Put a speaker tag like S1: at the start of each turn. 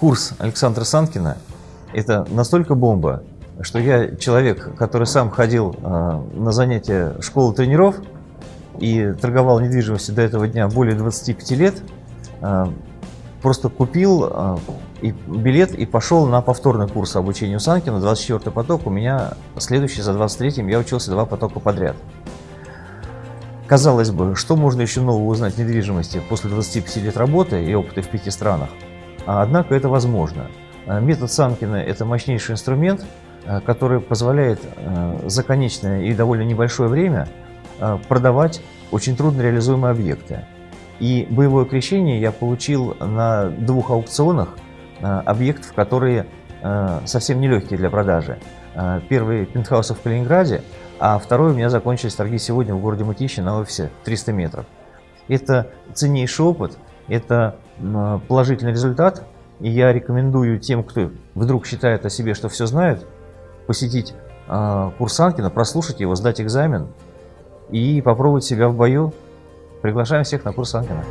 S1: курс Александра Санкина – это настолько бомба, что я человек, который сам ходил э, на занятия школы тренеров и торговал недвижимостью до этого дня более 25 лет, э, просто купил э, и билет и пошел на повторный курс обучения у Санкина, 24 поток, у меня следующий за 23-м, я учился два потока подряд. Казалось бы, что можно еще нового узнать в недвижимости после 25 лет работы и опыта в пяти странах? А однако это возможно. Э, метод Санкина – это мощнейший инструмент, э, который позволяет за конечное и довольно небольшое время продавать очень трудно реализуемые объекты. И боевое крещение я получил на двух аукционах объектов, которые совсем нелегкие для продажи. Первый пентхаус в Калининграде, а второй у меня закончились торги сегодня в городе Мытищи на офисе 300 метров. Это ценнейший опыт, это положительный результат, и я рекомендую тем, кто вдруг считает о себе, что все знает, посетить э, курс Анкина, прослушать его, сдать экзамен и попробовать себя в бою. Приглашаем всех на курс Анкина.